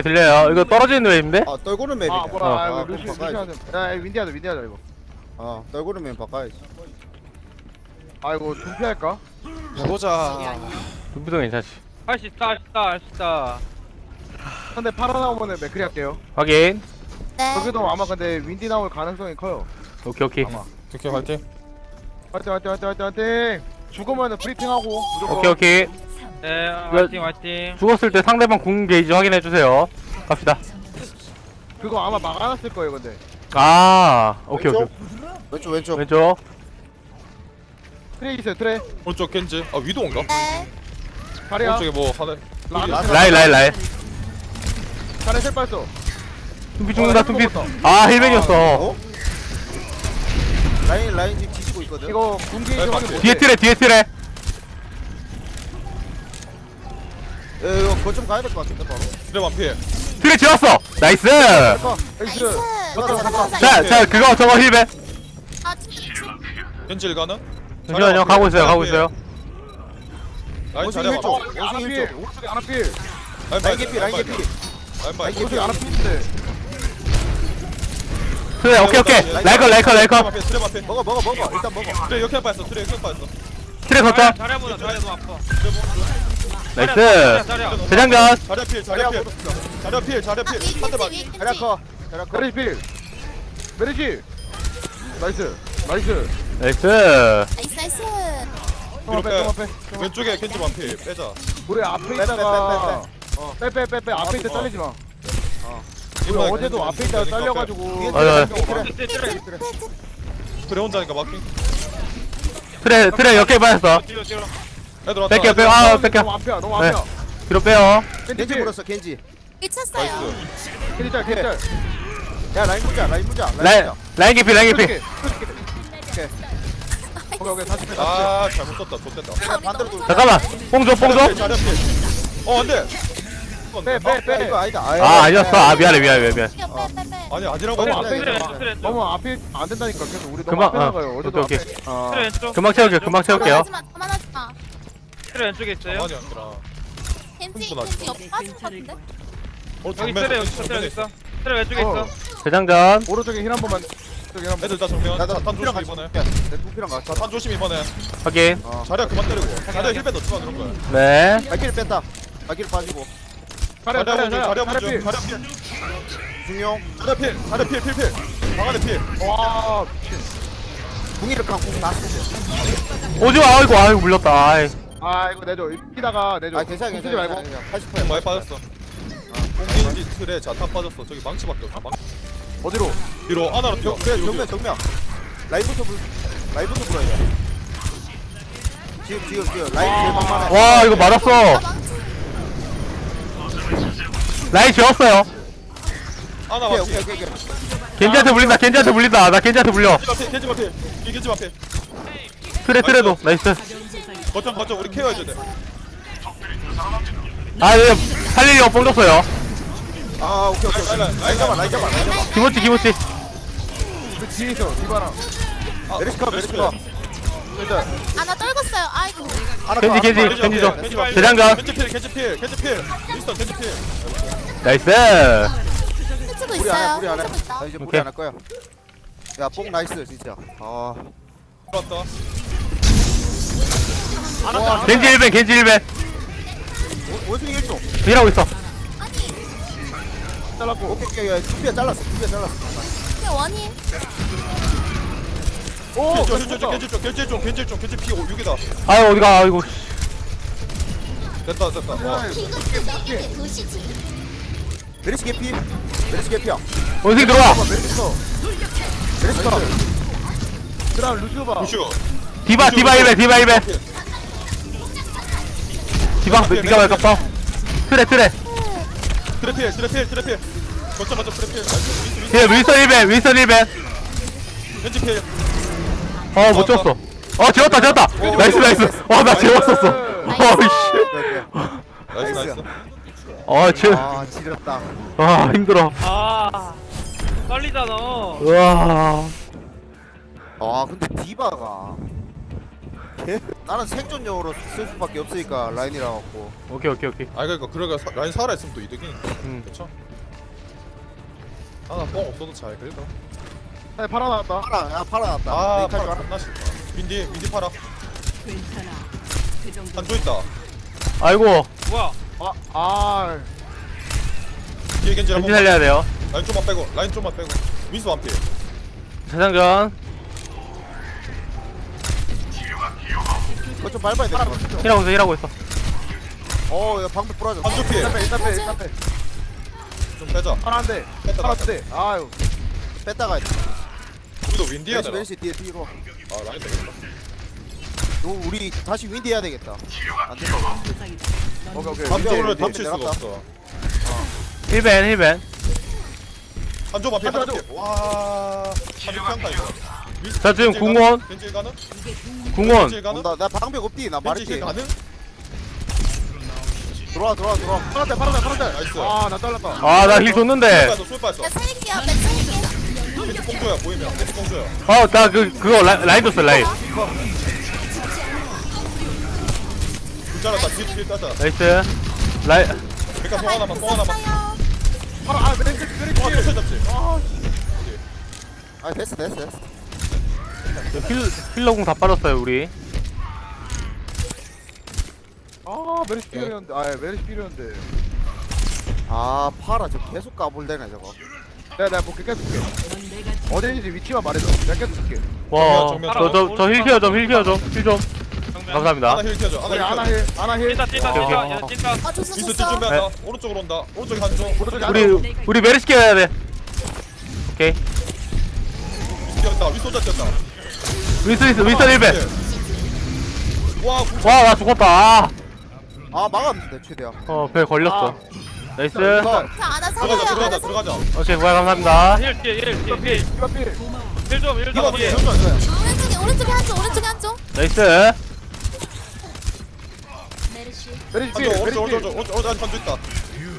오케이 들려요. 이거 떨어지는 웨이인데? 아 떨구는 map이네. 아 뭐야 아, 아, 아, 루시 그럼 루시 바꿔야지. 하자 야 윈디하자 윈디하자 이거. 아 떨구는 map 바꿔야지. 아 이거 둠피할까? 해보자. 눈부동 괜찮지? 할 수 있다 할 수 있다 할 수 있다 근데 파라 나오면은 맥크리 할게요. 확인. 네. 여기도 아마 근데 윈디 나올 가능성이 커요. 오케이 오케이. 아마. 오케이 화이팅. 화이팅 화이팅 화이팅 화이팅 화이팅. 죽으면은 브리핑하고 무조건. 오케이 오케이 네 화이팅 화이팅. 죽었을 때 상대방 궁 게이지 확인해주세요. 갑시다. 그거 아마 막아놨을 거예요 근데. 아 오케이 오케이. 왼쪽? 왼쪽 왼쪽. 왼쪽. 트레이 있어요 트레이. 오른쪽 겐지. 아 위도인가? 네. 다리야. 오른쪽에 뭐 하나? 라이 라이 라이 다리 셀 빠졌어. tum피 죽는다 tum피. 아 힐백이었어. 어? 라인 라인 지금 뒤지고 있거든. 이거 군기 네, 좀 확인 뒤에 틀에 뒤에 틀에 이거 거점 가야 될 것 같은데 바로. 드레만 피해. 틀에 지웠어! 나이스! 잠깐 나이스. 자자 그거 저거 힐백 아, 진짜. 겐지 일가는? 잠시만요 가고 있어요 가고 있어요. 라인 원숭이 일쪽. 어, 원숭이 아나필 일쪽. 오른쪽에 아나필 라인 라인 개피 라인 개피. 라인 봐 라인 개피. 오른쪽에 아나필인데 틀에 오케이 오케이. 라이커 라이커 라이커. 트레 앞에 먹어 먹어 먹어. 일단 먹어. 트레 이렇게 빠졌어. 트레 이렇게 빠졌어. 틀에 걷자 잘해보자 잘해도 아파 나이스. 잘해 대장전. 자리야 필 자리야 필. 자리야 필 자리야 아, 필 한대 맞 자리야 커. 자리야 커. 메리필 메리지 나이스. 나이스. 나이스. 나이스, 나이스. 형 앞에 왼쪽에 겐지 만피 빼자. 우리 앞에 빼, 있다가 빼, 빼빼 빼빼. 앞에 있다 어. 잘리지 마. 우리 이번에 어제도 앞에 있다가 잘려가지고. 맞아. 트레 트레 그래 트레. 혼자니까 마킹 트레 트레 역행 빠졌어 애들 왔다. 뺄게요 빼요 아 너무 뺄게요 앞이야 너무 네. 앞이야. 뒤로 빼요. 겐지 물었어 겐지. 미쳤어요. 겐지 짤 겐지 짤. 야 라인 보자 라인 보자 라인 라인 보자. 라인 개피 오케이. 오케이 다시 빼 다시 아 잘못 썼다 좆됐다. 반대로 돌 잠깐만. 뽕줘 뽕줘. 필어 안돼. 빼빼 야, 빼 이거 아니다 아 아니었어. 아 미안해 미안해 미안해 빼, 빼, 빼, 빼. 아니 아니라고 너무 앞에 있어. 너무 앞에 안 된다니까. 계속 우리 너무 금방, 앞에 어, 나가요. 어제도 오케이, 앞에. 어. 왼쪽 금방 채울게요 금방 채울게요. 하지 마, 그만하지 마. 트레 왼쪽에 있어요? 가만히 앉더라 겐지, 흥분하지 겐지 옆 빠진 것 같은데? 어 여기 트레 여기 있어 여기 있어? 트레 왼쪽에 어. 있어? 대장전. 오른쪽에 heal 한 번만 저기 한 번. 애들 다 정면. 나도 자탄 두피랑 조심 같이 이번에. 내 두피랑 같이. 조심 이번에. 확인. 자리야 그만 때리고. 자리야 heal ban 넣지 마 그런 거야. 네. 발길 뺐다. 발길 빠지고. 자리야 먼저 자리야 먼저 필 자리야 필. 중용. 자리야 필 자리야 필 필필. 방 안에 필. 와 미친. 궁이를 칸궁 다 오지마 아이고 아이고 물렸다. 아이 아 이거 내줘. 이기다가 내줘. 아 괜찮아 쓰지 괜찮아 말고. 80%야 많이 빠졌어. 공gin지 틀에 자탄 빠졌어. 저기 망치밖에 없어 망치. 어디로? 뒤로 하나로 뛰어 그래 정면. 정면. 라이브부터 불 라이브부터 불어야 돼. 지금 지금 지금 라이브 제일 막만해. 와 이거 맞았어. 아, 망치. 라인 지웠어요. 하나 오케이 맞지? 오케이 오케이 오케이. 겐지한테 물린다 겐지한테 물린다. 나 겐지한테 물려. 겐지 앞에 겐지 앞에 이 겐지 앞에 트레 트레도. 나이스 거점 거점 우리 care 해줘야 돼. 아 네, 살리려고 뽕 줬어요. 아 오케이 오케이. 오케이 라인 잡아 라인 잡아 라인 잡아. 기모치 기모치 그 뒤에 있어 디바랑. 메리스카 메리스카. 일단. 아, 나 떨궜어요. 아이고. 하나 겐지 더, 겐지. 겐지 봐. 대장전 겐지 필 겐지 필 겐지 필. 윈스턴 겐지 필. 나이스. 해치고 안해 있어요. 우리 안 해 해치고 있다. 나 이제 무리 오케이. 안 할 거야. 야 뽕 나이스 진짜. 아. 들어왔다 겐지 1벤 겐지 1벤 원숭이 1조. 일하고 있어. 아니, 잘랐고. 오케이 오케이 야 두피야 잘랐어 두피야 잘랐어. 이게 원인. 오 겐지 겐지 좀 겐지 좀 겐지 좀 겐지 좀 겐지 피 6이다. 아유 어디가 아이고. 됐다 됐다. 와. 이것도 이게 도시지. 메리스 개피. 메리스 개피야. 원숭이 들어와. 메리스커 메리스커 그다음 루시오 봐 루시오 디바 디바 1벤 디바 1벤 디바 니가 말 깝다 트레 트레 트래필 트래필 트래필. 거점 거점 트래필. 뒤에 윈선 1벤 윈선 1벤 겐지 필 어못 쳤어. 어 지웠다 지웠다. 나이스 나이스. 어나 지웠었어. 어이씨. 나이스 나이스. 어 지아 아 지렸다. 힘들어. 아 떨리잖아. 우와. 아 근데 디바가 개 나는 생존용으로 쓸 수밖에 없으니까 라인이라 갖고 오케이 오케이 오케이 아 그러니까 그러니까 사- 라인 살아 있으면 또 이득이니까. 음. 그렇죠. 아나 뻥 없어도 잘 긁어. 사이 팔아 나왔다 팔아 야 팔아 났다 아 여기까지 팔아. 존나 싫다. 민디 민디 팔아. 한조 있다. 아이고 뭐야 아 아 뒤에 겐지 겐지 한번. 살려야 돼요 라인 좀만 빼고 라인 좀만 빼고. 윈스 완피. 재장전 그거 좀 밟아야 될것 같아 힐하고 있어 힐하고 있어 어야 방패 부러져 한조 피해. 일단 빼 일단 빼 일단 빼 좀 빼자. 하나 안돼 뺐다 하나 뺐다. 안돼 아유 뺐다가 우리도 윈디 해야 왼시 되나? 왼시 뒤에 뒤로 아 라인 되겠다. 너 우리 다시 윈디 해야 되겠다 안 된다 오케이 오케이 방패 윈디를 방패 덮칠 수가. 없어. 힐벤 힐벤 한조 완피 한조. 와. 한조 피한다 이거. 자, 지금 궁원. 가능? 궁원 겐지 가능? 나, 나 방벽 없디 나힐 말했지 가능? 들어와 들어와 들어와 팔았대 팔았대 팔았대 나이스. 아나 잘랐다 아 나 힐 줬는데 빠졌어 술 빠졌어. 야 살릴게요 나 살릴게요 겐지 공조야 보이면 겐지 공조야. 어나 그 그거 라, 라인 줬어 라인 불 잘랐다 뒤에 뒤에 따자. 나이스 라인 그러니까 송 하나만 송 하나만. 있어요 아 메리트 메리트 와 터치 잡지. 아 됐어 됐어 됐어 힐 힐러공 다 빠졌어요 우리. 아 메리트 필요했는데 아 메리트 필요했는데. 아 팔아 저 계속 까불대네 저거. 내가 내가 뭐 깨끗 줄게. 어딘지 위치만 말해줘. 내가 깨끗 줄게. 정면, 와저저힐 키워 좀힐 키워 좀힐좀. 감사합니다. 하나 힐 켜줘. 하나 아나 힐 켜줘. 힐 오케이, 찐다 오케이. 야 찐다. 아 줬어 줬어 준비한다. 오른쪽으로 온다. 오른쪽에 한조. 오른쪽에 우리 우리 메르시 키워야 돼. 오케이. 뛰었다. 혼자 뛰었다. 윈스 윈스 윈스 힐벤 와 궁- 와나 죽었다 아 막았는데 최대한 아어배 걸렸어 나이스 이거 아나 들어가자 살려요 들어가자 들어가자. 오케이 고야 감사합니다 이거 필 이거 뒤에 전투 안 돼. 오른쪽에 오른쪽에 한쪽 오른쪽에 한쪽 나이스 한조 오른쪽 오른쪽 필 오른쪽 한조 있다.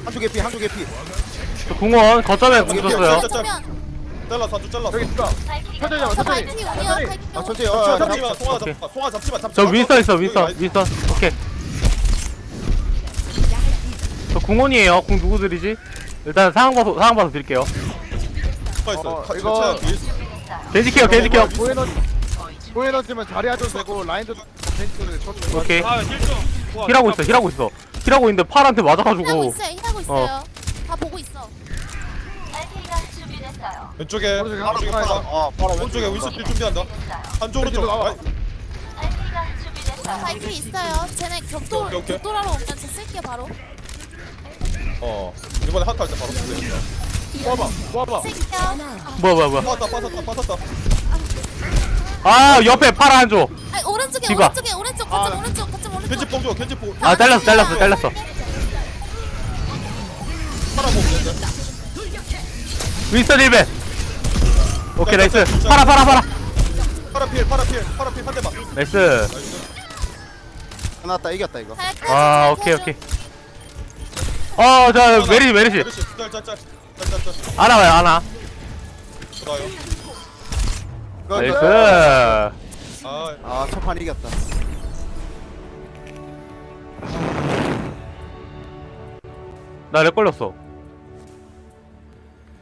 한쪽 개피 한쪽 개피 저 궁원 거점에 궁 줬어요 그러면 잘랐어 한조 잘랐어. 여기 있다 천천히 잡아 저 천천히 아 천천히 어, 어, 잡지 잡- 마. 송아 오케이. 잡 송아 잡지 마. 잡지 저 마. 윈스턴 있어 나이스. 윈스턴 오케이 저 궁원이에요 궁 누구 드리지? 일단 상황 봐서 상황 봐서 드릴게요 누가 있어? 어, 가- 이거- 차야 뒤에 있어. 겐지 케어 겐지 케어 보에너 보에너지면 자리 하도 되고 라인도 벤츠를 쳐주고 오케이 아힐좀 힐하고 있어 힐하고 있어 힐하고 있는데 팔한테 맞아가지고 있어요 일하고 있어요 다 보고 있어 왼쪽에 오른쪽에 하나 팔아. 아 팔아 오른쪽에 윈스 킬 준비한다. 한조 오른쪽. 왼쪽으로 나와. 아이, 발키리 있어요 쟤네 격돌 오케이, 오케이. 격돌하러 오면 저 쓸게요 바로 어 이번에 핫할 때 바로 준비했다. 모아봐 모아봐 쓸게요 뭐야 뭐야 뭐야 빠졌다 빠졌다 빠졌다. 아 옆에 팔아 한조 아 오른쪽에 디바. 오른쪽에 오른쪽 거점 아. 오른쪽 거점 오른쪽 겐지 뽕 줘 겐지 뽕. 아 잘랐어 잘랐어 잘랐어 팔아 보면 윈스턴 1배 오케이 나이스. 파라 필 파라 필 파라 필 한 대만. 나이스. 나이스. 끝났다. 이겼다 이거. 아 오케이 오케이. 어 저 메르시 메르시. 짤짤짤 짤짤짤. 안아봐요 안아 좋아요. nice. 아아 첫판 이겼다. 나 lag 걸렸어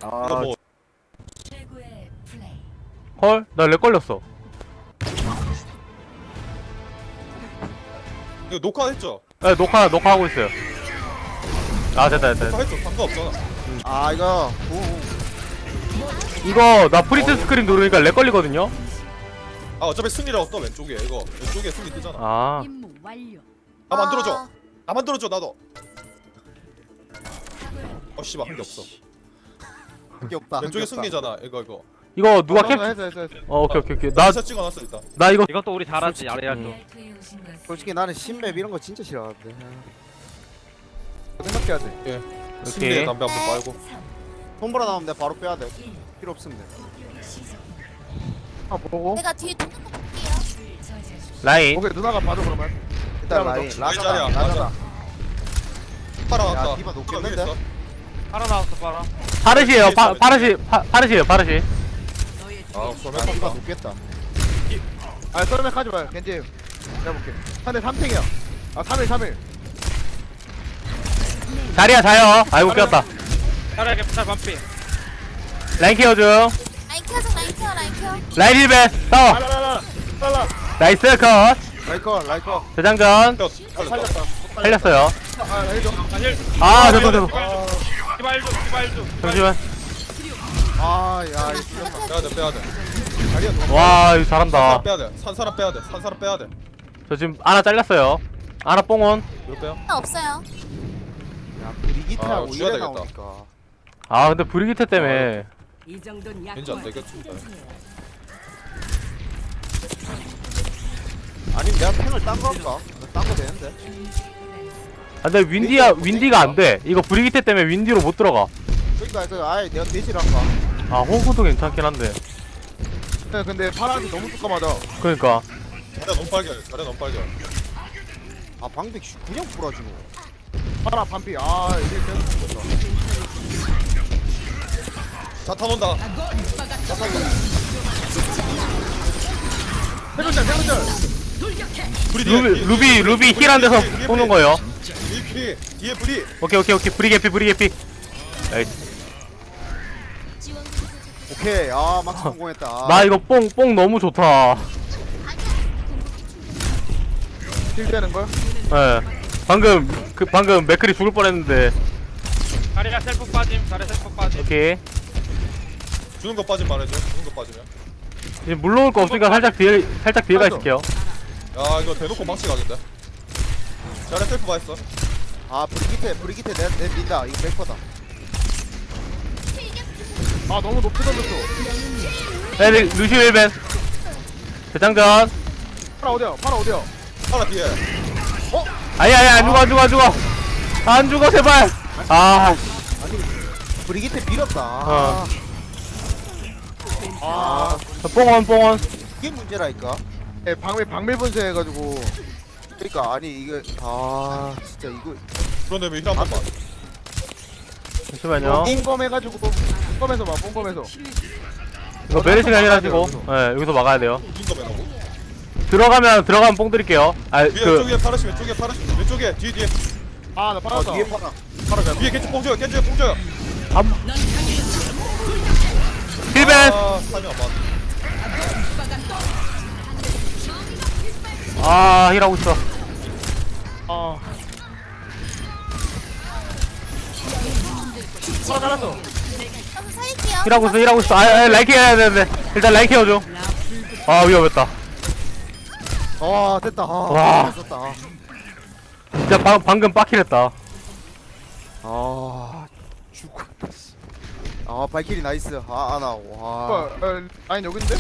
아 이거 뭐 헐 나 lag 걸렸어 이거 녹화했죠? 네 녹화 녹화하고 있어요 아 됐다 됐다. 녹화했죠. 상관없잖아. 아 이거 우, 이거 나 print screen 누르니까 lag 걸리거든요 아 어차피 승리라고 떠 왼쪽에 이거 왼쪽에 승리 뜨잖아. 아. 나 만들어줘. 나 만들어줘 나도. 어 씨발 한게 없어. 한게 없다. 없다. 승리잖아. 이거 이거. 이거 누가 어, 캡 했어 했어 했어 어 오케이 오케이 오케이. 나 찍어놨어 일단. 나 이거 이것도 우리 잘하지 아래 할줄 솔직히 나는 신맵 이런 거 진짜 싫어하는데. 생각해야 돼. 예. 승리의 담배 한번 빨고. 손보라 나오면 내가 바로 빼야 돼. 필요 없으면 돼 아 보고. 내가 뒤에 두는 거 볼게요. 라인. 오케이 누나가 봐줘 그러면. 일단 라인. 라자다 라자다. 팔아 야, 왔다. 디바 했는데? 하나 나왔어 봐라 파르시에요. 파, 파르시 파, 파르시에요 파르시. 아아 소매 디바 다 높겠다. 아 썰맥 하지 마요. 겐지. 내가 볼게. 상대 3탱이야. 아 3일 3일. 자리야 자요. 아이고 꼈다. 자리야 개피탈 반피. 라인 케어 중 라인 켜줘 라인 켜 라인 켜 라인 1배 싸워 라라라라. 라라. 나이스 컷. 라이커 라이커 대장전. 뼈 살렸다. 살렸어요. 아 아힐 아 됐어 됐어 기발 좀 기발 좀 잠시만. 아야 이거 빼야 돼 빼야 돼. 다리야 너무 와 이거 산 잘한다. 사람 빼야 돼 산 사람 빼야 돼 산 사람 빼야 돼. 저 지금 하나 잘렸어요. 하나 뽕온. 이거 빼요. 하나 없어요. 야 브리기트하고 아, 이래 되겠다. 나오니까. 아 근데 브리기테 때문에. 이 정도는 왠지 안 되겠다 아니면 내가 팽을 딴거 할까? 딴거 되는데 아, 근데 윈디야 윈디가 안 돼. 이거 브리기테 때문에 윈디로 못 들어가. 그러니까 그 아예 내가 할까? 아 호구도 괜찮긴 한데. 네, 근데 파란색 너무 뚜까마다 그러니까. 자리야 너무 빨개 자리야 너무 빨개 아 방백 씨, 그냥 부러지고 파라 반피. 아 이게 계속 죽었다. 자탄 온다. 세븐짤 세븐짤 불이 뒤에, 루비 뒤에, 루비 뒤에, 루비 힐 뒤에, 뒤에 쏘는 불이. 거예요. 뒤에 뒤에 오케이 오케이 오케이. 브리 개피 브리 개피. 나이스. 오케이. 아 막스 성공했다. 아, 나 이거 뽕 뽕 너무 좋다. 킬 되는 걸? 예. 방금 그 방금 맥클이 죽을 뻔했는데. 자리야 셀프 빠짐 자리야 셀프 빠짐. 오케이. 주는 거 빠진 말해줘. 주는 거 빠지면. 이제 물러올 거 없으니까 살짝 뒤에 살짝 뒤에 가 있을게요 야 이거 대놓고 망치 가겠다. 자리야 셀프 봐 있어. 아 브리기트 브리기트 내, 내 민다. 이거 백퍼다. 아 너무 높이 던졌어. 네 루시 heal ban. 대장전. 파라 어디야? 파라 어디야? 하나 뒤에. 아니 아니 안 죽어 안 죽어 안 죽어. 안 죽어 제발. 아. 브리기트 밀었다. 어. 아, 아 뽕원 뽕원. 이게 문제라니까 예 방밀 방밀 분쇄 해가지고. 그러니까 아니 이거 아 진짜 이거. 그런 다음에 힐한 번만 잠시만요. 뽕검 해가지고 뽕검에서 봐 뽕검에서. 이거 메르시가 아니라지고. 예 여기서 막아야 돼요. 거 매라고? 들어가면 들어가면 뽕 드릴게요. 위에 아그 왼쪽에 파르시 왼쪽에 파르시 왼쪽에 뒤에 뒤에. 아나 어, 빨았다. 뒤에 파라 파르시 위에 겐지 뽕줘요 겐지 뽕줘요. heal ban! 아 타이밍 안 맞. 아 heal하고 있어. 아 파라 잘랐어. 한번 살릴게요 heal하고 있어 heal하고 있어. 아, 아 라이키 해야 되는데 일단 라이키 해줘. 아 위험했다. 아 됐다. 아 와. 됐다. 아, 진짜 방, 방금 빡킬했다. 아 죽었다 씨. 아 발키리 나이스. 아 아나 와. 어, 어, 라인 여긴데?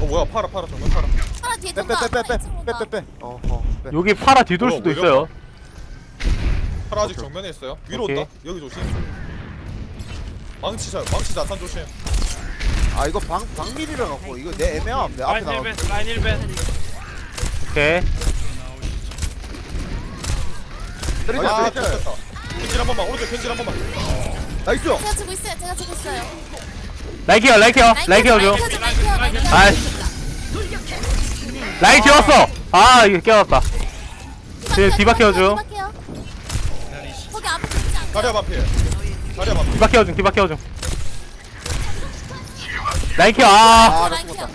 어 뭐야 파라 파라 정말 파라 파라 뒤에 돈다 빼빼빼빼빼빼. 아, 어허 여기 파라 뒤돌 뭐야, 수도 있어요. 파라 아직 오케이. 정면에 있어요? 위로 오케이. 온다? 여기 조심. 망치자 망치 자탄 조심. 아 이거 방 방밀이라 갖고 이거 내 애매함. 내 앞에 라인 1벤 라인 1벤 오케이. 때리자 아 때리자. 펜질 한 번만 오른쪽 겐질 한 번만. 나이스! 제가 주고 있어요 제가 주고 있어요. 라이키 해 라이키 해 라이키 해줘 라인 켜줘 라인 켜 라인 켜 아이씨 라인 지웠어 아 이거 깨웠다 뒤에 디바 켜줘. 디바 켜. 거기 앞에 있지 않게 자리야 반피. 자리야 반피. 디바 디바 켜줘 라이키 아 라인 켜.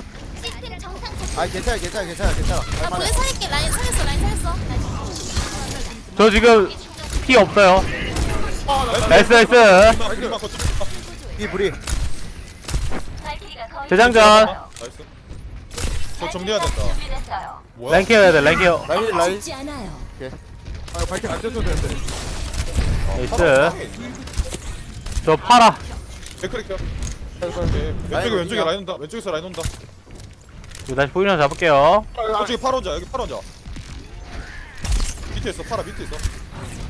아 괜찮아 괜찮아 괜찮아 괜찮아 나 할만해 물에 살릴게 라인 살렸어 라인 살렸어 저 지금 피 없어요 나이스 나이스. 이 불이 대장전. 나이스. 저 정리해야 된다. 뭐야? 라인 케어 해야 돼 라인 케어 라인 라인. 아 발키 안 쳤어도 되는데. 나이스. 저 파라 데크리 켜. 왼쪽에 왼쪽에 라인 온다. 왼쪽에서 라인 온다. 이거 다시 포지션 잡을게요. 저쪽에 파라 혼자. 여기 파라 혼자. 밑에 있어. 파라 밑에 있어.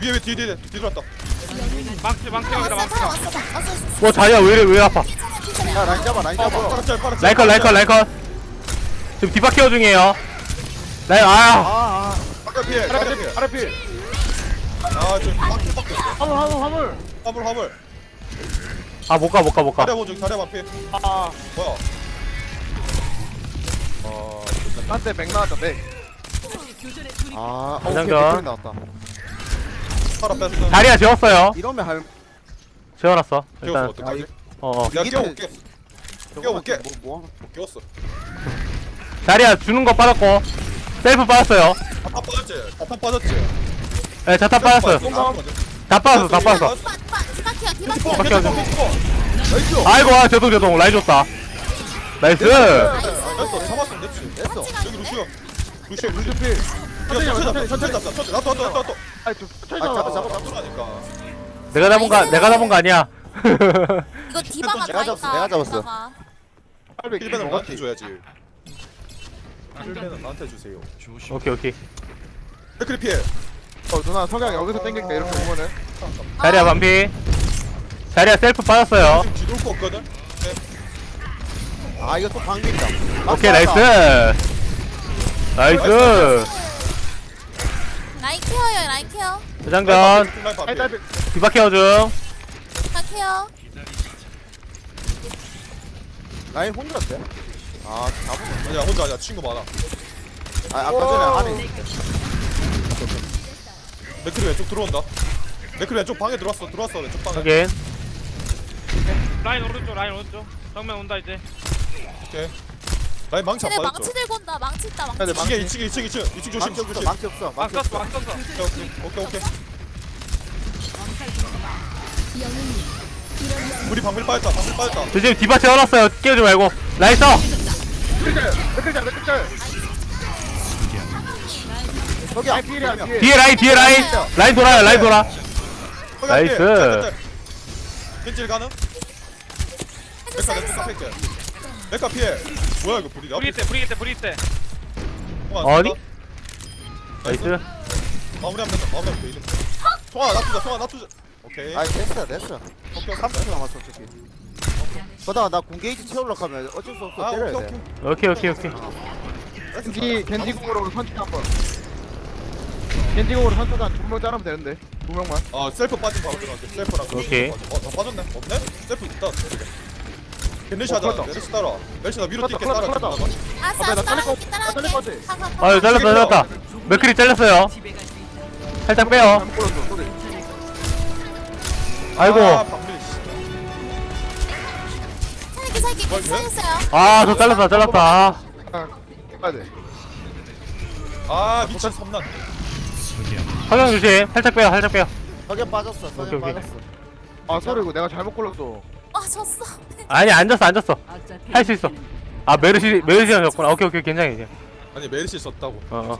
위에 왜 뒤에 뒤에 뒤돌았다. 망치 망치 왔어 여기다 망치. 왔어 왔어 왔어 와 자리야? 왜 이래? 왜 아파 야 라인 잡아 라인 잡아 짤 파라 짤. 라이컷 라이컷 라이컷 지금 디바 케어 중이에요 라인 아 아아 아까 피해. 아까 피해. 아래 필아 지금 빡 빡. 화물 화물 화물 화물 화물. 아 못 가 못 가 못가 자리야 보조 자리야 반피. 아 뭐야? 아, 됐다. 한대 맥 나왔다 맥아 오케이 장전. 백돌이 나왔다 팔아 뺐어 자리야 재웠어요 이러면 할 재워놨어 깨웠어 일단 어떡하지? 어어. 야 이게 깨워볼게. 깨워볼게. 뭐, 뭐 깨웠어. 자리야 주는 거 빠졌고. 셀프 빠졌어요. 자탄 빠졌지? 자탄 빠졌지? 예 자탄 빠졌어요. 다 빠졌어. 다 빠졌어 디바 디바 디바 디바 어, 디바 바퀴 nice. 아이고 아 제동 제동 라인 줬다. nice. 됐어 잡았으면 됐지. 됐어. 여기 루시오. 루시오 야 천천히 천천히 천천히 아이 좀 천천히 아, 잡아, 잡아 잡아. 잡으라니까. 내가 잡은 거 내가 잡은 거 아니야 이거 디바가 내가 다 잡았어, 있다 내가 잡았어. 디바가. 빨리 heal ban은 나한테 줘야지. heal ban은 나한테 주세요. 오케이 오케이. 맥크리 피해. 어 누나 성향 여기서 땡길게 이렇게 보면은. 자리야 반피. 자리야 셀프 빠졌어요. 지금 뒤돌 거 없거든? 아 이거 또 방귀다 오케이 nice. nice. 라인 케어요 라인 케어 대장전. 라인 아이 반피 딸피 디바 케어 중. 다 케어 라인 혼자였대 아 잡은 아니야. 혼자 아니야. 친구 많아. 아 아까 전에 안에. 맥크리 왼쪽 들어온다. 맥크리 왼쪽 방에 들어왔어. 들어왔어 왼쪽 방에. 확인. 라인 오른쪽 라인 오른쪽. 정면 온다 이제. 오케이. 라인 망치 안 쟤네 빠졌죠? 망치 들고 온다. 망치 있다 망치. 네, 망치. 이게 2층 2층 2층 2층 조심 망치 없어 조심. 망치 없어 막 망치 썼어. 없어 막 썼어. 오케이 오케이. 오케이 우리 방밀 빠졌다 방밀 빠졌다. 저 지금 디바 채워놨어요. 깨우지 말고. nice! 맥크리 자 맥크리 자 저기 아이 필이야 필 뒤에 라인 뒤에 라인. 라인 돌아요 라인 돌아. nice. 겐지 가능? 메카 내 뚜껑 뺄게 메카 피해. 뭐야 이거 불이? 브리 때 브리 때 브리 때 어디? 나이스. 마무리하면 된다. 마무리하면 돼 이름. 송아 놔두자 송아 놔두자 오케이. 아니 됐어 됐어. 오케이 30초 남았어 어차피 보다가 나 군게이지 채우려고 하면 어쩔 수 없어 아 때려야 오케이 돼. 오케이. 오케이 오케이 오케이. 겐지 겐지공으로 선택 한번. 겐지공으로 선택한 두명 자르면 되는데 두 명만. 아 셀프 빠진 바로 들어갈게. 셀프랑 오케이. 어다 빠졌네? 없네? 셀프 있다. 겐네시 어, 하자. 풀었다. 메르시 따라 메르시 나 위로 뛸게. 따라 풀었다. 알았어 아, 나 알았어. 가, 가, 가. 아유 잘렸다 잘렸다. 맥크리 잘렸어요. 살짝 빼요. 잘못 소리 아이고. 아 괜찮았어요 아저 잘랐다 잘랐다. 아 가야 돼 아 미친. 섬난 성형 조심. 살짝 빼요 살짝 빼요. 석연 빠졌어 오케이, 석연 오케이. 빠졌어. 아 소리 이거 내가 잘못 골랐어. 아 졌어. 아니 앉았어 앉았어. 할 수 있어. 아 메르시 메르시랑 졌구나. 오케이 오케이 괜찮아 괜찮아 아니 메르시 썼다고. 어, 어.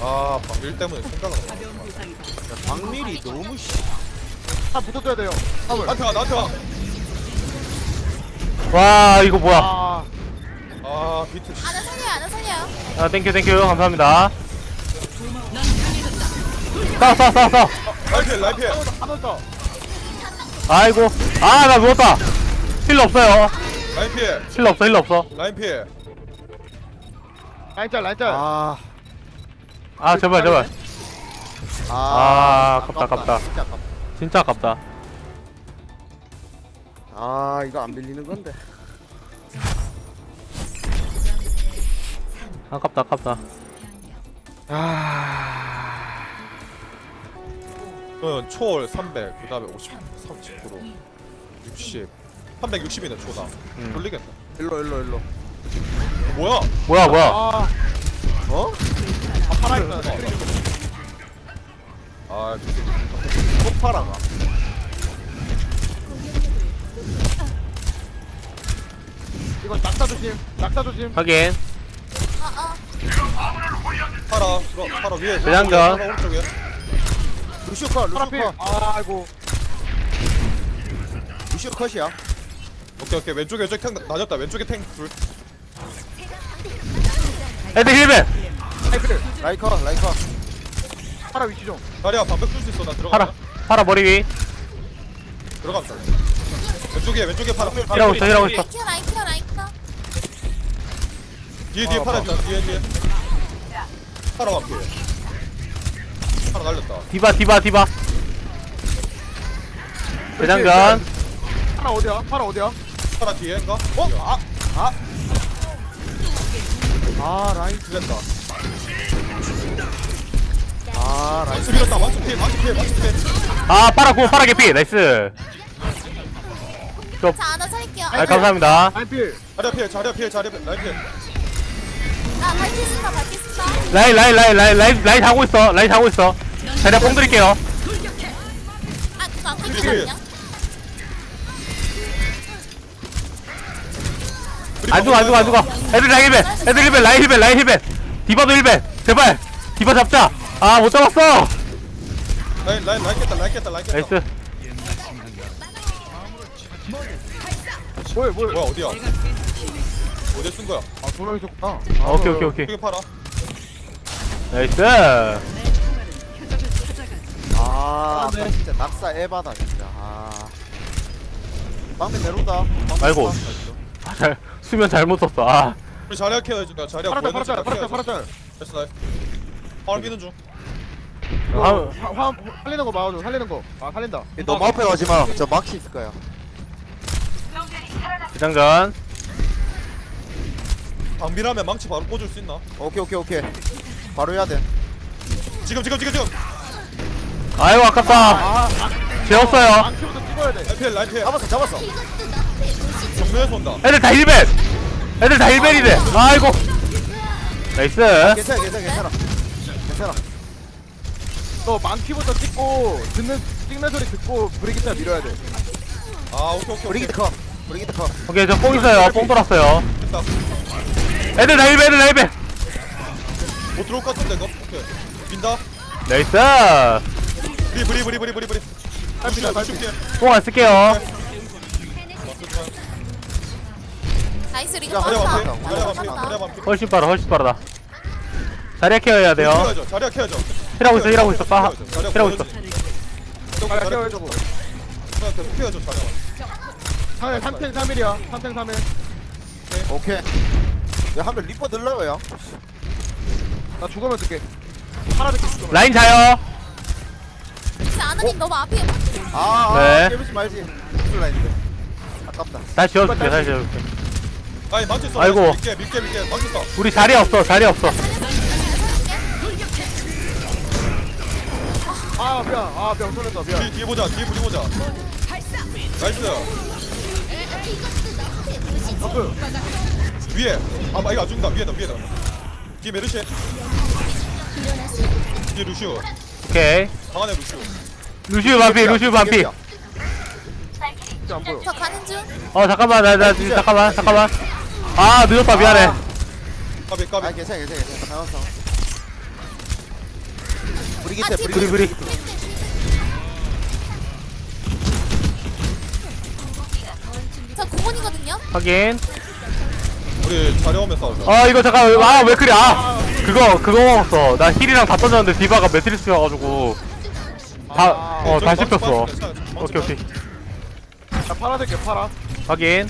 아 방밀 때문에 생각을 안 박밀이 너무 씨. 다 붙어줘야 돼요. 화물 나한테 와 나한테 와. 이거 뭐야? 아. 와아 비트. 씨. 아나 살려요 아나 살려요 아 thank you thank you. 감사합니다. 싸워 싸워 싸워 싸워. 하나 더. 아이고. 아 나 누웠다. healer 없어요. 라이피해 healer 없어 healer 없어. 라이피해 라인 짤 라인 짤. 아, 아 제발 제발 아, 아, 아깝다, 아깝다. 진짜 아깝다. 진짜 아깝다 아, 이거 안 밀리는 건데. 아깝다 아깝다 어, 초월 300, 그 다음에 50, 30%, 60, 360이네 초당. 음. 돌리겠다. 일로, 일로, 일로. 어, 뭐야? 뭐야 뭐야 아 어? 하나 있어 아, 저기. 폭파라가. 이거 낙사 조심 낙사 조심 확인 파라, 들어, 파라 위에. 파라 오른쪽에. 루시오 컷, 루시오 컷. 아 아이고 루시오 컷이야. 오케이, 오케이. 왼쪽에, 왼쪽에 탱 낮았다. 왼쪽에 탱 둘. 애들 힐벤 아이필 라이 컷, 라이 컷. 파라 위치 좀 다리야, 방벽 쓸수 있어. 나 들어가. 파라 파라 머리 위 들어갑니다. 왼쪽에, 왼쪽에 파라. 힐하고 있어 힐하고 있어 케어 라인 케어 뒤에, 뒤에 파라 있다. 뒤에, 뒤에. 파라 완피. 파라 날렸다. 디바 디바 디바 대장전 파라 어디야 파라 어디야 파라 뒤에인가? 어? 아, 아 라인 죽겠다 아 망치 밀었다 망치 피해 망치 피해 망치 피해 아 파라 고 파라 개피. 나이스. 자 하나 살릴게요. 아 감사합니다. 자리야 피해 자리야 피해 자리야 피해 아 밝히신다 밝히신다. 라인 라인 라인 라인 라인 라인 자고 있어 라인 자고 있어. 자리야 뽕 드릴게요. 아 그거 안 끊기거든요 안 죽어 안 죽어 안 죽어. 애들 라인 heal ban 애들 heal ban 라인 heal ban 라인 heal ban 디바도 heal ban 제발. 디바 잡자. 아 못 잡았어. 라인 라인 라인 깼다 라인 깼다 라인 깼다. nice. 뭐야 뭐야 뭐야 어디야? 어디에 쓴 거야? 아 두 명 있었구나. 아, 오케이 오케이 오케이. 크게 팔아. nice. 아 아까 진짜 낙사 에바다 진짜. 아. 방벽 내려온다. 아이고. 아, 잘 수면 잘못 썼어. 아 우리 자리야 care 해줄까 자리야 보여줄 파라짤 자리야 파라짤 care 파라짤 됐어 nice. 화물 비는 중. 아, 화, 화, 살리는 거 막아줘 살리는 거 아 살린다. 너무 앞에 가지 마. 저 막히 있을 거야 비장전. 방비라면 망치 바로 꽂을 수 있나? 오케이 오케이 오케이. 바로 해야 돼. 지금 지금 지금 지금. 아이고 아깝다. 재웠어요. 망치부터 찍어야 돼. 라인 피해 라인 피해. 잡았어 잡았어. 정면에서 온다. 애들 다 heal ban 애들 다 heal ban이래. 아이고. nice. 괜찮아 괜찮아 괜찮아. 괜찮아. 너 망치부터 찍고 듣는 찍는 소리 듣고 브리기타 밀어야 돼. 아 오케이 오케이 브리기트 컷 브리기트 컷 오케이 저 뽕 있어요. 뽕 돌았어요. 됐다 애들 다 heal ban 애들 다 heal ban 못 들어올 것 같은데 이거? 오케이. 빈다? nice. 브리 브리 브리 브리 브리. 브리 딸피다 루시 딸피 피해 뽕 안 쓸게요 nice 리그 야, 빠졌다 자리야 반피 훨씬 빠르다 훨씬 빠르다. 자리야 케어해야 돼요. 케어해줘 자리야 케어해줘. 힐하고 있어 힐하고 있어. 빠 자리야 heal하고 있어. 아 자리야 계속 케어해줘 자리야. 상해 3탱 3일이야. 3탱 3일. 오케이. 야한명 리퍼 넣으려고요 나 죽으면 듣게 하나 듣게 죽으면 라인 자요. 혹시 아나님 너무 앞이에요. 아, 네. 아 깨우지 말지. 무슨 라인인데. 아깝다. 다시 지워줄게 다시 지워줄게 아니 써 아이고. 밀게 밀게 밀게. 써 우리 자리 없어 자리 없어. 아 미안. 아병 쏠렸다. 미안. 뒤, 뒤에 보자. 뒤에 보자 보자. nice. buff 위에. 아 마, 이거 안 죽는다. 위에다 위에다. 뒤에 메르시. 뒤에 루시우. 오케이. 방 안에 루시우. 루시우 반피 루시우 반피. 안 보여 저 가는 중? 어 잠깐만. 나나 잠깐만. 잠깐만 아 늦었다 미안해. 까비 까비. 아 괜찮아 괜찮아 괜찮아. 상황 브리기트 아, 브리기트 브리 브리 저 공원이거든요? 확인. 우리 오면 싸우자. 아 이거 잠깐 아왜 그래? 아 그거 그거 먹었어. 나 힐이랑 다 던졌는데 디바가 매트리스여가지고 다 어다 저기 씹혔어. 망치 빠졌어, 괜찮아. 망치 오케이 오케이. 나 팔아 듣게 팔아. 확인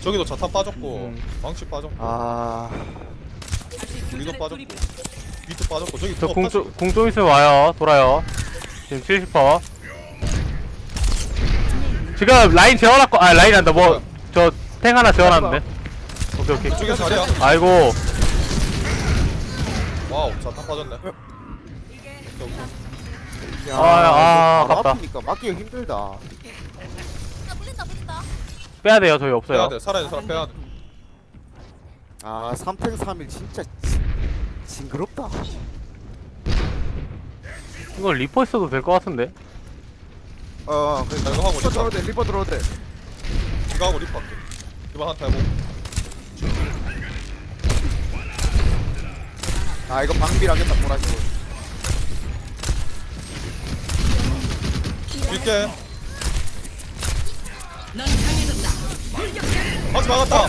저기도 자탄 빠졌고 음. 망치 빠졌고. 아. 우리도 빠졌고. 비트 빠졌고. 저기 저 또 궁좀 궁좀 있으면 와요. 돌아요. 지금 70퍼. 지금 라인 재워놨고 아 라인 한다. 뭐 저 탱 하나 재워놨는데. 오케이 오케이. 저기 자리야. 아이고. wow 자탄 빠졌네. 오케이. 야, 아, 아, 아깝다. 앞이니까 막기가 힘들다. 아 빼야 돼요 저희 없어요. 빼야 돼 살아있는 사람 빼야 돼. 아 3탱 3heal 진짜 징- 징그럽다. 이거 리퍼 있어도 될 것 같은데? 어 나 그러니까 이거 하고 리퍼 리퍼 들어도 돼 리퍼 들어도 돼 이거 하고 리퍼 할게. 이번 한타 해보고. 아 이거 방비라겠다 보라지고 밀게 망치 막았다.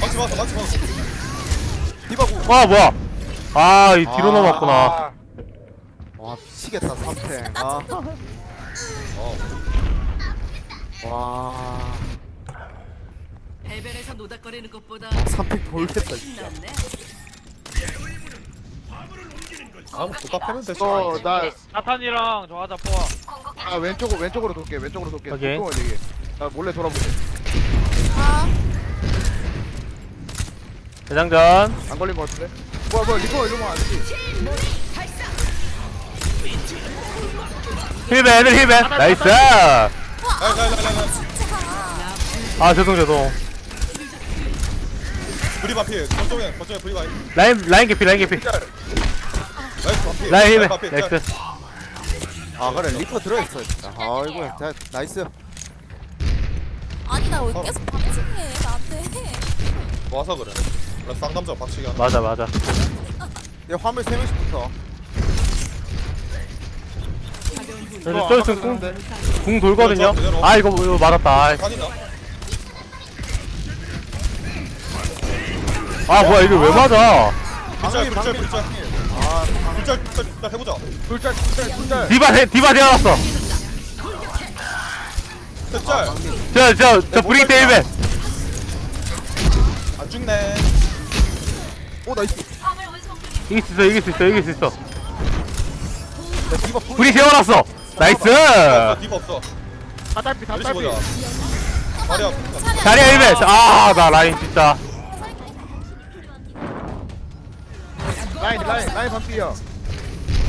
망치 막았다 망치 막았어. 디바구. 와 뭐야? 아 이 뒤로 아, 넘어갔구나. 아, 와 미치겠다 3탱. 아, 어. 와. 해변에서 노닥거리는 것보다 3탱 돌겠다 진짜. 아무 패면 되지 너나 나탄이랑 저 하자 포화 아, 왼쪽으로 왼쪽으로 돌게 왼쪽으로 돌게. 오케이. 나 몰래 돌아보게 아 대장전. 안 걸린 것 같은데? 뭐야 뭐야 리퍼 이러면 안지. 힐베 애들 힐베 나이스. 나나나나 아, 아 죄송 죄송. 브리 바피 거점에 거점에 브리 바피. 라인 라인 개피 라인 개피. 나이스 바피 라인 힐베 나이스. 아 그래 리퍼 들어있어 아이고 나이스. 나 왜 계속 방치해 나한테? 와서 그래? 나 쌍남자 박치기 하나 맞아 맞아. 얘 화물 3명씩 붙어. 그래서 저기서 궁, 궁 돌거든요? 아 이거 이거 맞았다. 아이. 간이나 아 뭐야 이거 왜 맞아? 불짤 불짤 불짤. 아 불짤 불짤 불짤 해보자. 둘짤 둘짤 둘짤. 디바 대, 디바 되어놨어. 불 짤 저 저 저 브리기트 힐벤 안 죽네. 오 나이스. 이길 수 있어 이길 수 있어 이길 수 있어. 야 디바 풀 불이 세워놨어. 나이스. 아, 디바 없어. 다 딸피 다 메리시 딸피 보자. 마리아 자리야 힐벤 아나 라인 진짜. 라인 라인 라인 반피야.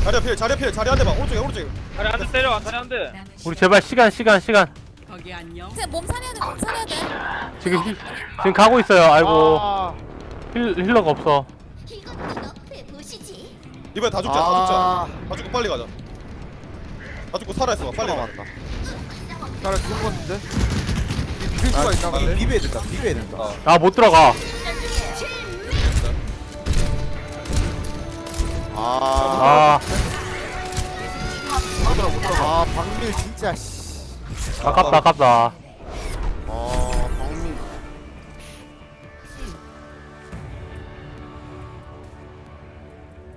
자리아 피해 자리아 피해 자리 한 대만. 오른쪽에 오른쪽에. 다리 한대 때려 다리 한대. 우리 제발 시간 시간 시간 거기 안녕. 쟤 몸 살려야 돼 몸 살려야 돼. 지금 힐, 지금 가고 있어요. 아이고. 아, 힐, 힐러가 없어. 이번에 다 죽자 다 죽자. 다 죽고 빨리 가자. 다 죽고 살아있어. 빨리 가. 맞다. 나랑 죽은 거 같은데? 이 수가 있나 아 본데? 비벼야 된다 비벼야 된다. 어. 아 못 들어가. 아, 아. 아 박밀 진짜 씨. 아깝다 아깝다. 어 박밀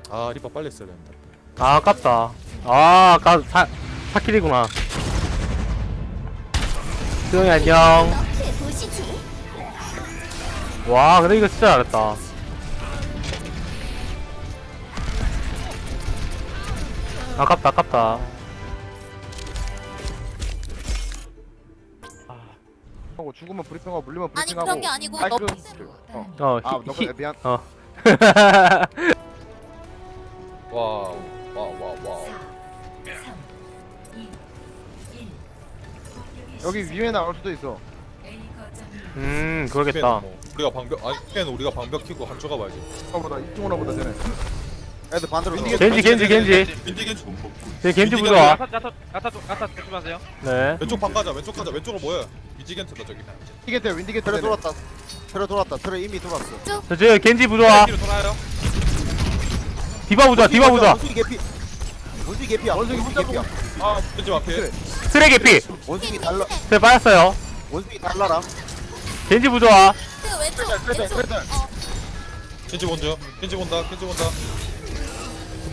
아 리퍼 빨리 했어야 된다. 아 아깝다. 아 아까 사, 사킬이구나. 수영이 안녕. 와 근데 이거 진짜 잘했다. 아깝다 아깝다 하고 죽으면 브리핑하고 물리면 아니 브리핑하고 그런 게 아니고 너 그- 어. 어 아, 히, 너 히, 미안. 어 wow wow wow wow 여기 위에 나올 수도 있어. 음 그러겠다 뭐, 우리가 방벽 아니 걔는 우리가 방벽 키고 한쪽 가봐야지 보다 이쪽으로 보다 되네. 애들 반대로 들어 겐지 겐지 겐지. 겐지 겐지 네 겐지 윈디겐지. 부조화 야타 야타 야타 쪽- 야타 조심하세요. 네. 왼쪽 방 가자 왼쪽 가자. 왼쪽으로 모여 미지겐트다 저기. 윈디게트 윈디게트 되네. 돌았다. 틀에 돌았다. 틀에 이미 돌았어. 저 지금 겐지 부좋아 뒤로 돌아요. 디바 부좋아 디바 부좋아 원숭이 개피. 원숭이 개피야. 원숭이 개피야. 아 겐지 앞에 쓰레기 피. 원숭이 달라. 제 빠졌어요. 원숭이 달라라. 겐지 부좋아 그 왼쪽 왼쪽. 어. 겐지 먼저 겐지 본다 겐지 본다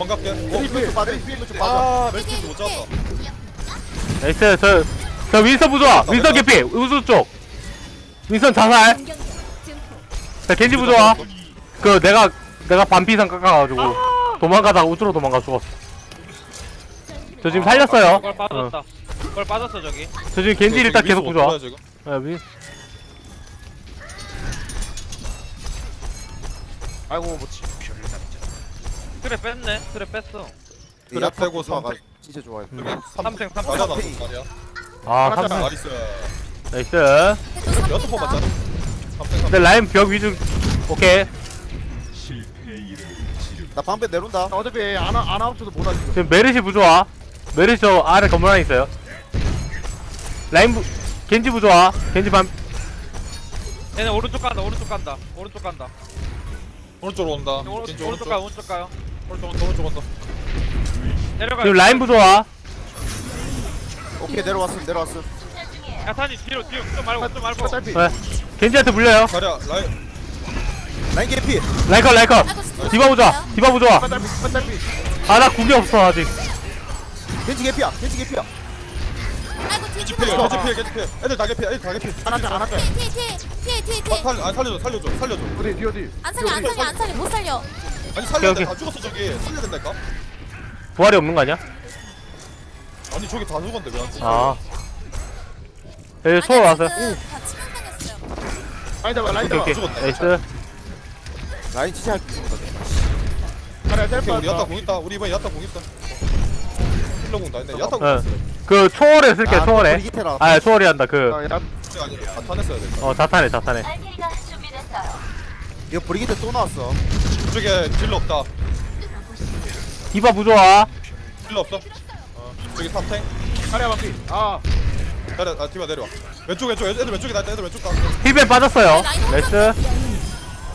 도망갈게 어 왼쪽 빠져 왼쪽 빠져 아. 메스트 못 잡았다 나이스 저, 저 윈선 부좋아 윈선 개피. 우수 쪽. 윈선 자살 자 겐지 부좋아 그 내가 내가 반피상 깎아가지고 도망가다가 우주로 도망가 죽었어. 저 지금 살렸어요. 그걸 어. 빠졌다. 그걸 빠졌어 저기. 저 지금 겐지 일단 계속. 아, 윈- 아이고 뭐 치- 그래 뺐네. 그래 뺐어. 그래, 빼고. 삼- 진짜 좋아해 삼생 삼 맞아 나 삼- 말이야. 아 나이스. 나이스. 여섯 번 맞잖아. 삼생 근데 라인 벽 위주 오케이. 나 방패 내려온다. 나 어차피 아나 아나 없어도 못하 지금. 지금 메르시 부좋아 메르시 저 아래 건물 안에 있어요. 라인 부 겐지 부좋아 겐지 반. 얘네 오른쪽 간다 오른쪽 간다. 오른쪽 간다. 오른쪽으로 온다. 오른- 겐지 오른쪽 가요 오른쪽 가요 오른쪽 온다 오른쪽 온다 내려가 지금 라인 부조화 오케이 내려왔음 내려왔음. 야타니 뒤로 뒤로. 좀 말고 좀 말고. 딸피. 네. 겐지한테 물려요. 자리야 라인. 라인 개피. 라인 컷 라인 컷. 디바 부조화 디바 부조화 딸피 딸피. 아나 궁이 없어 아직. 겐지 개피야 겐지 개피야. 겐지 피해 겐지 피해 겐지 피해 애들 다 개피해 애들 다 안한다 안 한다. 뒤에 뒤에 뒤에 뒤에 아, 살려 아 살려줘 살려줘 살려줘. 어디 뒤 어디? 안 살려 안 살려 안 살려. 못 살려 아니 살려야 오케이, 돼 다 죽었어 저기. 살려야 된다니까? 부활이 없는 거 아니야? 아니 저기 다 죽었는데 왜안 죽어? 아. 여기 초월 왔어요. 다 라인 잡아 라인 오케이 잡아. 오케이. 죽었다. nice. 라인 할게 자리야 셀프 오케이 우리 야타 궁 있다. 우리 이번에 야타 궁 있다 healer 궁다 근데. 야타 궁 어. 있어. 그 초월에 쓸게 아, 초월에. 아 초월이 한다 그. 어, 야, 근데 아니라 자탄했어야 돼. 어 자탄해 자탄해 이 거 브리기테 또 나왔어. 이쪽에 딜러 없다. 디바 부조화. 딜러 없어? 어 저기 탑탱? 자리야 바퀴 아. 내려 아 디바 내려와. 왼쪽 왼쪽 애들 왼쪽에 나 애들 왼쪽 가 heal ban 빠졌어요. nice.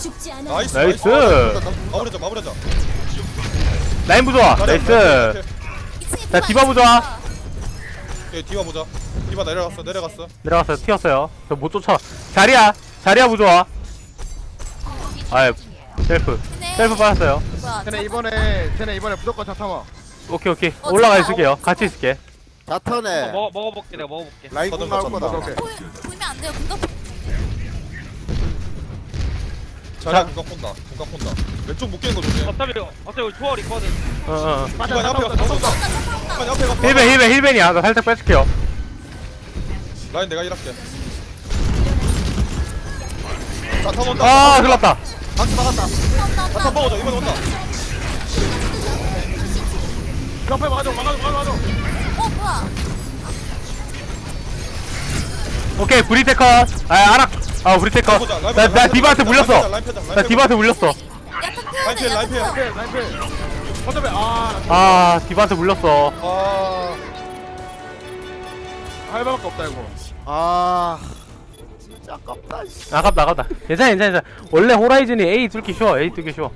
죽지 않아. nice nice. 마무리자 마무리자 라인 부조화. nice. 자, 디바 보자. 오케이 디바 보자. 디바 내려갔어 내려갔어. 내려갔어요. 튀었어요. 저 못 쫓아. 자리야. 자리야 부조화 아 셀프. 셀프 빠졌어요. 뭐야? 쟤네 이번에 쟤네 이번에 무조건 자타마 오케이 오케이. 어, 올라가? 있을게요. 같이 있을게. 자탄에. 먹어 먹어볼게 내가 먹어볼게. 라인 궁 나올 거 거다 오케이 보이- 보이면 안 돼요. 공격. 자리야 궁각 본다 궁각 본다. 왼쪽 묶이는 거 조심. 어차피 어차피 초월 있거든 어어. 맞아 디바 옆에 디바 옆에 가서 힐벤 힐벤 힐벤이야. 나 살짝 뺏을게요. 라인 내가 일할게 자탄 온다 아 흘렀다. 박스 막았다. 자탄 먹어줘. 이번 온다 옆에 막아줘. 막아줘 막아줘 어 뭐야? 오케이 브리기테 컷 아 아락. 아 보자, 라인 나, 나 디바한테 물렸어. 펴자, 나 펴자. 디바한테 물렸어. 약간 라인 필 어차피 아. 아 디바한테 물렸어. 아. 할바밖에 없다 이거. 아 아깝다 씨. 아깝다 아깝다. 괜찮아 괜찮아 괜찮아. 원래 호라이즌이 A 뚫기 쉬워 A 뚫기 쉬워.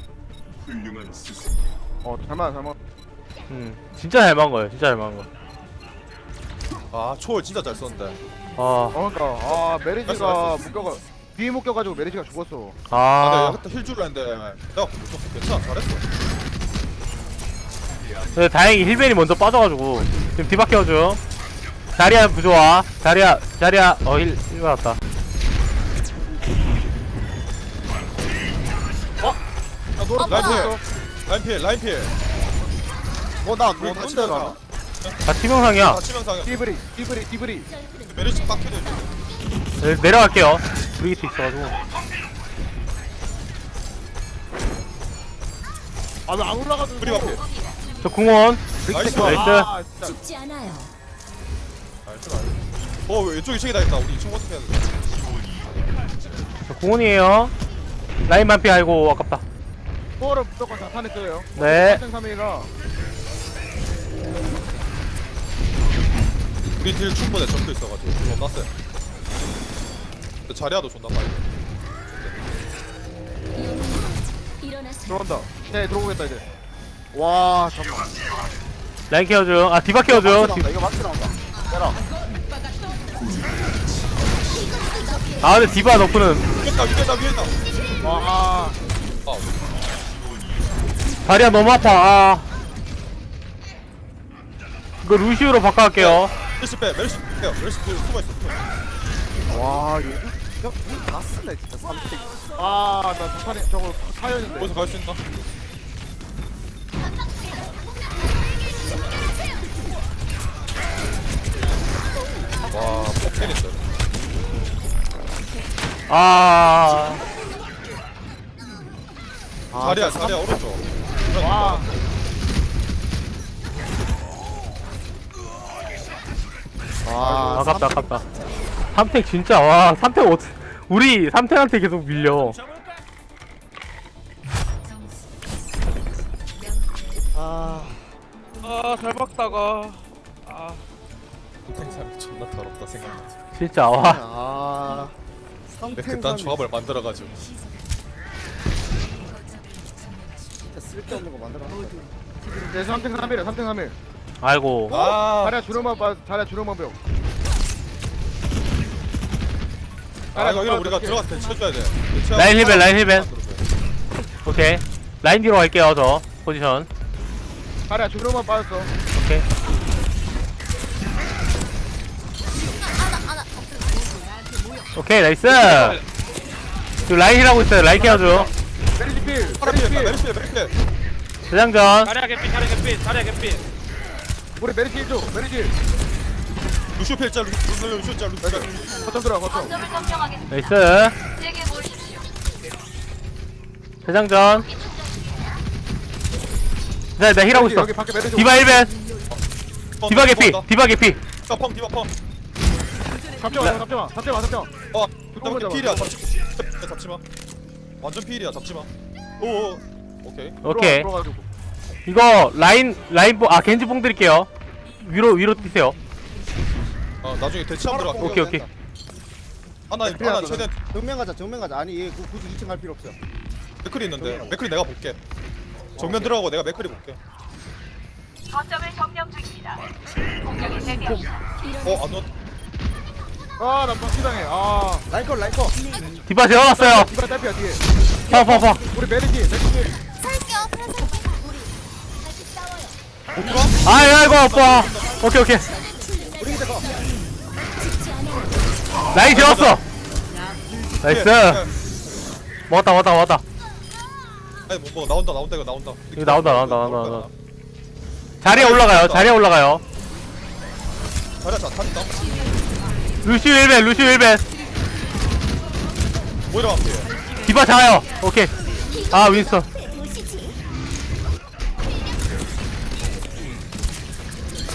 어 잘만 잘만 음 진짜 잘 막은 거예요 진짜 잘 막은 거. 아 초월 진짜 잘 썼는데. 아, 어 그니까 아 됐어, 메르시가 됐어. 묶여가 뒤에 묶여가지고 메르시가 죽었어. 아. 아, 내가 그때 heal 줄라 했는데 내가 무슨 괜찮아 잘했어. 근데 다행히 heal ban이 먼저 빠져가지고. 지금 디바 키워줘 자리야 부조화. 자리야 자리야. 어 heal heal 받았다 라인 뭐야? 피해 라인 피해 라인 피해 어나 우리 뭐 같이 뭔데 나다 치명상이야. 치명상에 띠브리 띠브리 띠브리. 메리츠 빡해도 이제 네, 내려갈게요. 브리기트 있어가지고. 아왜 안 올라가도 우리 앞에. 저 궁원. 나이스. 나이스. 아 진짜. 죽지 않아요. 어 왼쪽 2층에 다 있다. 우리 2층 어떻게 해야 돼. 저 궁원이에요. 라인 만피 아이고 아깝다 포어를 무조건 자탄했어요. 네. 3이가 우리 딜 충분해 적도 있어가지고. 딜 못났어요. 근데 자리야도 존나 빨리. 들어온다. 네 들어오겠다 이제. 와 잠깐만. 라인 키워줘 아 디바 키워줘 나온다 이거 맞지 나온다. 때라 아. 근데 디바 nerf는. 위에다 위에다 위에다. 와아 다리가 너무 아파. 아. 이거 루시우로 바꿔갈게요. 메르시 빼 메르시 빼요. 메르시 딜 숨어있어 숨어있어. 와 이거 이거 다 쓰네 진짜 3pick 아나 자탄이 저거 타였는데. 거기서 갈 수 있나? 와 폭캐린데. 아. 자리야 자리야 오른쪽 와. 와 아깝다 아깝다. 삼택 진짜 와 삼택 어떻 우리 삼택한테 계속 밀려. 아. 아 잘 박다가. 아. 생산이 존나 더럽다 생각나. 진짜 와. 아. 근데 그딴 조합을 만들어 가지고 진짜 쓸데없는 거 만들어 네 3탱 3일이야 3탱 3일 아이고. 아. 자리야 주름만 봐 자리야 주름만 배워. 아 여기를 우리가 들어가서 대치해줘야 돼. 라인 힐벤, 라인 힐벤. 오케이. 라인 뒤로 갈게요 저. 포지션. 자리야 주름만 빠졌어. 오케이. 오케이 나이스. 지금 라인 힐하고 있어요. 라인 케어줘 필 피해 필 메리치 피해. 대장전. 자리야 개피 자리야 개피 자리야 개피 우리 메리지 1조 메리지 루시오 피해 짤 루시오 루시오 짤 루시오 짤. 거점 들어가 거점. 나이스. 대장전. 네, 나 힐하고 있어. 여기 밖에 매드 디바 1벤. 디바 개피 디바 개피. 디바 펑 디바 펑. 잡지 마 잡지 마 잡지 마 잡지 마. 어, 들어오면 너무 필이야. 잡지, 잡- 잡지 마. 완전 필이야. 잡지 마. 오, 오케이. 오케이. 들어가지고. 이거 라인 라인 뽕아 겐지 뽕 드릴게요. 위로 위로 뛰세요. 어, 나중에 대치함 들어가. 오케이 오케이. 하나, 하나 최대 정면 가자 정면 가자. 아니 얘 그- 굳이 2층 갈 필요 없어 맥클이 있는데. 맥클이 내가 볼게. 정면 들어가고 내가 맥클이 볼게. 어, 안 넣. 아나 막히당해. 아. 라이커 라이커. 디바 재워놨어요. 이번에 딸피야 뒤에. 파파파. 우리 메르시 메르시 살게요 우리 아이 아이고 아빠 오케이 오케이. 우리 이제 거. 라인 재웠어. nice. 예, 먹었다 먹었다 먹었다. 아니 뭐, 뭐 나온다 나온다 이거 나온다. 이거 나온다, 나온다, 나온다, 나온다. 자리에 올라가요 자리에 올라가요. 자리야 자 탄다. 루시우 heal ban 루시우 heal ban. 모이라 앞에. 디바 자요. 오케이. 아 윈스턴.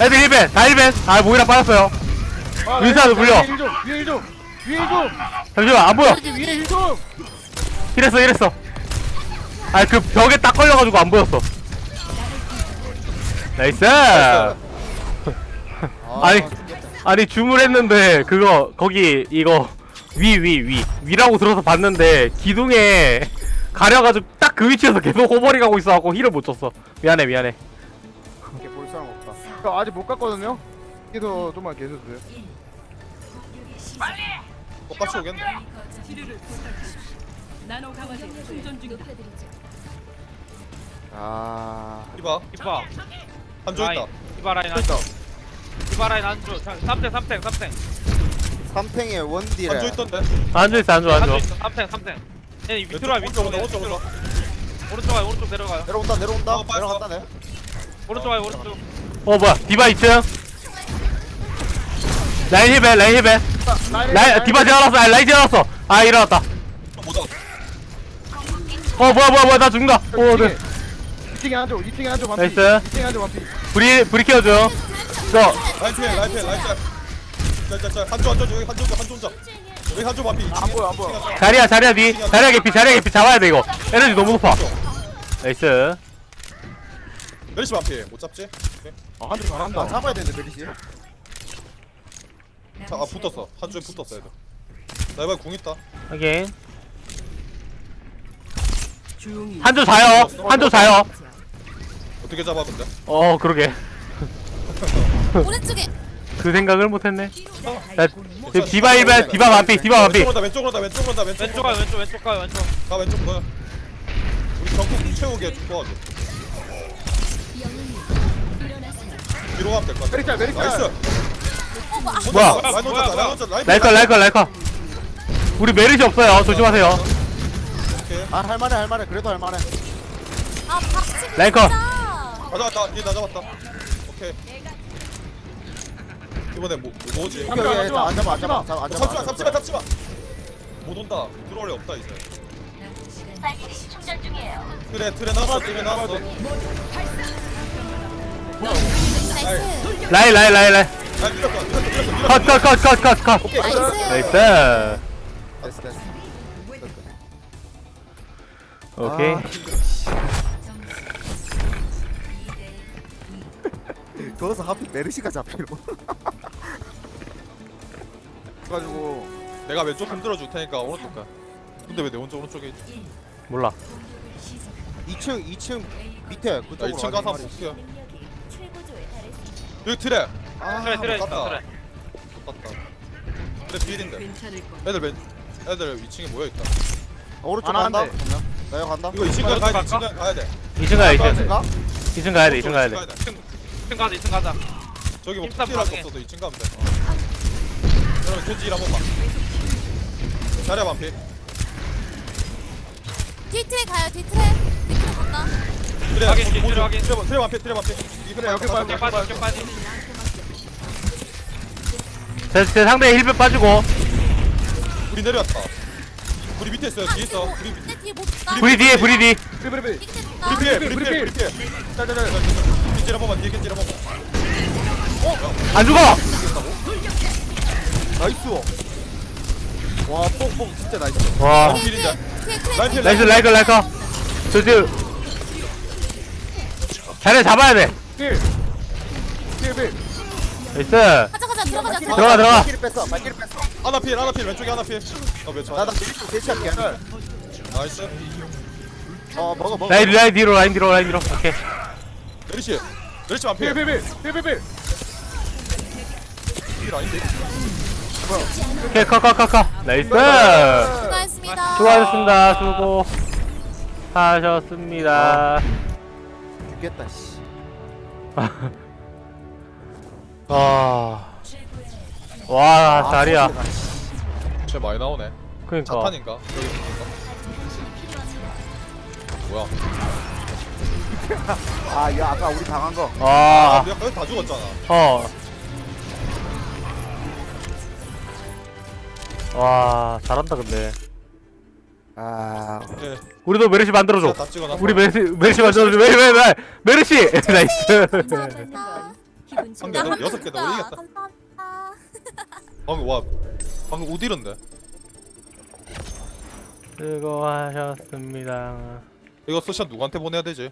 애들 heal ban 다 heal ban. 아 모이라 빠졌어요. 아, 위에 불려. 힐 좀, 위에 heal 좀 위에 heal 좀. 잠시만 안 보여. 위에 heal 좀. 이랬어 이랬어. 아 그 벽에 딱 걸려가지고 안 보였어. nice. 아니 아니 주문했는데 그거 거기 이거 위 위 위. 위 라고 들어서 봤는데 기둥에 가려가지고 딱 그 위치에서 계속 호버링 하고 있어갖고 heal을 못 줬어. 미안해 미안해. 이렇게 볼 사람 없다. 저 아직 못 갔거든요? 여기서 좀만 계셔주세요. 똑같이 오겠네. 아. 이봐 디바 한조 있다. 디바 라인 안줘 디바 라인 안줘 3탱 3탱 3탱. 3탱에 원딜에. 한조 있던데. 앉아있어 앉아 앉아 안줘 3탱 3탱. 얘 밑으로 와 밑으로 오른쪽 오른쪽. 오른쪽. 와요 오른쪽 내려가요. 내려온다 내려온다. 어, 빨리 내려간다 내 오른쪽 와요 오른쪽. 어 뭐야 디바 2층 라인 heal ban 라인 heal ban 라인 디바 재워놨어 아 라인 재워놨어. 아 일어났다. 어. 뭐야 뭐야 뭐야 나 죽는다. 어 네. 2층에 한조 2층에 한조 반피. 나이스. 2층에 한조 반피. 불이 불이 켜줘 저 피해 라인 피해. 자자자 한조 한조 여기 한조 한조 혼자. 여기 한조 반피. 안 보여 안 보여 자리야 자리야 니 자리야 개피 자리야 개피 잡아야 돼 이거 에너지 너무 높아 나이스 메리시 반피. 못 잡지? 오케이. 아 한조 잘한다 아 잡아야 되는데 메리시 자, 아 붙었어. 한조에 붙었어 애들. 나 이번에 궁 있다. 확인 한조 자요 한조 자요 어떻게 잡아 근데? 어 그러게 오른쪽에 그 생각을 못했네 야 지금 디바 1벤 디바 반피 디바 반피 왼쪽으로 다 왼쪽으로 다 왼쪽으로 다 왼쪽. 왼쪽 왼쪽 왼쪽 가요 왼쪽 가 왼쪽 뭐야? 우리 궁 채우게 좀 도와줘. 뒤로 가면 될것 같아. 메리짤 메리짤 나이스. 어 뭐, 뭐야 라인 혼자 뭐야, 라인 혼자 라인 라이커 라이커 라이커 우리 메르시 없어요 조심하세요 오케이. 아 할만해 할만해 그래도 할만해 아 박치기 라인 컷. 진짜. 아 잡았다. 아나 잡았다. 오케이. 이번에 뭐 뭐지? 여기 여기 안 잡아 안 잡아 잡아 안 잡아 잡지마 잡지마 잡지마. 못 온다. 들어올 애 없다 이제. 그래 트레 나왔어 트레 나왔어. nice 라인 라인 라인 라인 아 밀었어 밀었어 밀었어 밀었어. 컷컷컷컷컷 나이스 나이스 됐어 됐어 오케이 거기서 하필 메르시가 잡히고 그래가지고 내가 왼쪽 흔들어 줄 테니까 오른쪽 가. 근데 왜내 오른쪽 오른쪽에 있지? 몰라 2층 2층 밑에 나 그쪽으로 2층 가서 한번. 볼게요. 여기 트레. 아, 트레 트레 못 있다 갔다. 트레 못 갔다. 트레 필인데. 애들 왼 애들 2층에 모여 있다. 오른쪽 안 간다 하는데. 그러면 나 여기 간다 이거 2층 가야 돼. 갈까? 2층 가- 가야 돼. 2층 가야 돼 2층 가? 2층 가야 돼 2층 가야 돼 2층 가자 2층 가자 저기 뭐 힘싸움 필요할 거 방해. 없어도 2층 가면 돼. 여러분 겐지 일한 번만. 자리야 반피. 뒤트에 가요 뒤트에 뒤트에 간다 트레 확인, 모- 모두- 확인. 트레 반- 트레 반피 트레 반피. 그래 여기 봐 여기 쭉봐 빠지 쭉 빠지 제, 제 상대 힐백 빠지고 우리 내려왔다. 우리 밑에 있어요. 뒤에 있어. 우리 밑- 내 뒤에 못 가. 브리 뒤에 브리 뒤 브리 브리 픽 브리 피해 브리 피해 브리 피해 자자자 겐지 한 번만 뒤에 겐지 한 번만 안 죽어 나이스. 와 뽕뽕. 진짜 나이스. 와. 트레 라인 필 나이스 라이커 라이커 저 지금 자네 잡아야 돼. 필필필. 나이스. 가자 가자 들어가자. 들어가자 들어가 들어가. 발길이 뺐어 발길이 뺐어. 하나 필 하나 필. 왼쪽에 하나 필. 어몇 초? 나나 대시 대시할게 나이스. 어 먹어 먹어. 라인 라인 뒤로 라인 뒤로 라인 뒤로. 오케이. 메리시. 메리시 안 필. 필필필. 필필필. 필 아닌데 오케이 커커커커. 나이스. 수고하셨습니다. 수고하셨습니다. 수고. 하셨습니다. 죽겠다 씨. 아. 와 자리야. 아, 씨. 쟤 많이 나오네. 그니까. 자탄인가? 여기 있는가? 뭐야? 아, 야, 아까 우리 당한 거. 아. 아, 거의 다 죽었잖아. 어. 와, 잘한다, 근데. 아, 예 우리도 메르시 만들어줘. 다 찍어놨어 우리 메르시, 메르시 만들어줘. 메르시, 메르시, 메르시! Nice. 한개 더 여섯 개더 올리겠다 감사합니다 방금 와 방금 우디른데 수고하셨습니다. 이거 스샷 누구한테 보내야 되지?